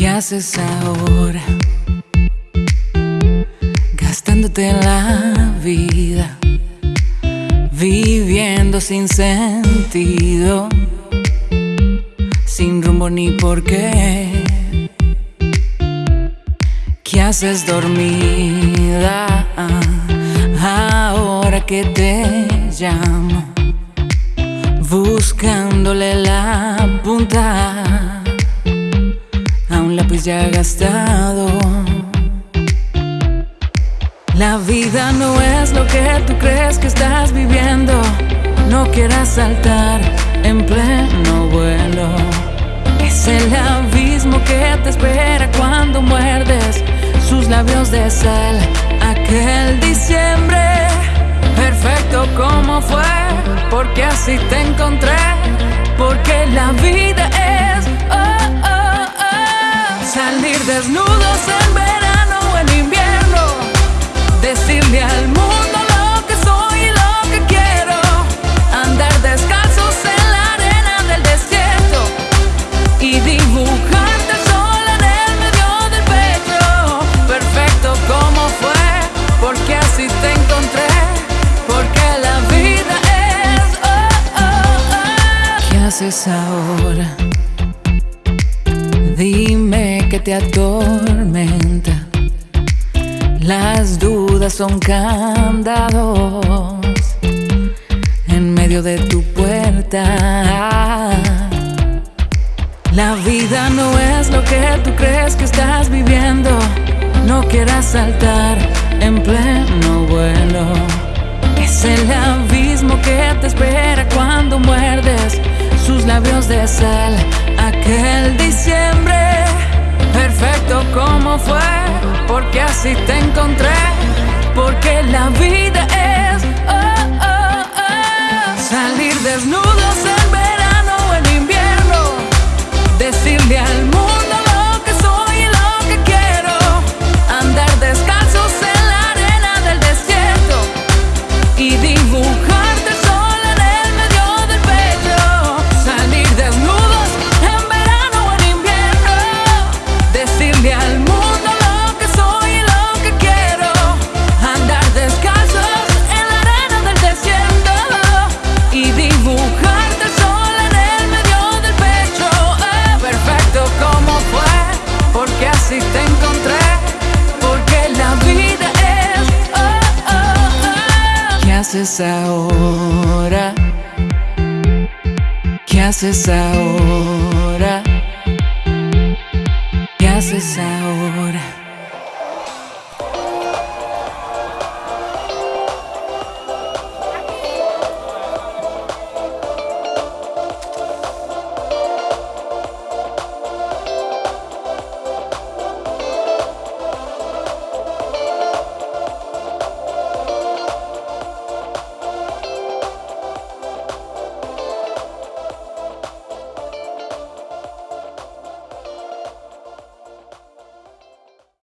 ¿Qué haces ahora? Gastándote la vida, viviendo sin sentido, sin rumbo ni por qué. ¿Qué haces dormida ahora que te llamo? Buscándole la punta ya gastado. La vida no es lo que tú crees que estás viviendo. No quieras saltar en pleno vuelo. Es el abismo que te espera cuando muerdes sus labios de sal. Aquel diciembre, perfecto como fue, porque así te encontré. Porque la vida Salir desnudos en verano o en invierno. Decirle al mundo lo que soy y lo que quiero. Andar descalzos en la arena del desierto. Y dibujarte sola en el medio del pecho. Perfecto como fue, porque así te encontré. Porque la vida es. Oh, oh, oh. ¿Qué haces ahora? Te atormenta. Las dudas son candados en medio de tu puerta. La vida no es lo que tú crees que estás viviendo. No quieras saltar en pleno vuelo. Es el abismo que te espera cuando muerdes sus labios de sal. Aquel diciembre fue, porque así te encontré, porque la vida es oh, oh, oh, salir desnudos en verano o en invierno, decirle al mundo haces ahora? ¿Qué haces ahora? ¿Qué haces ahora?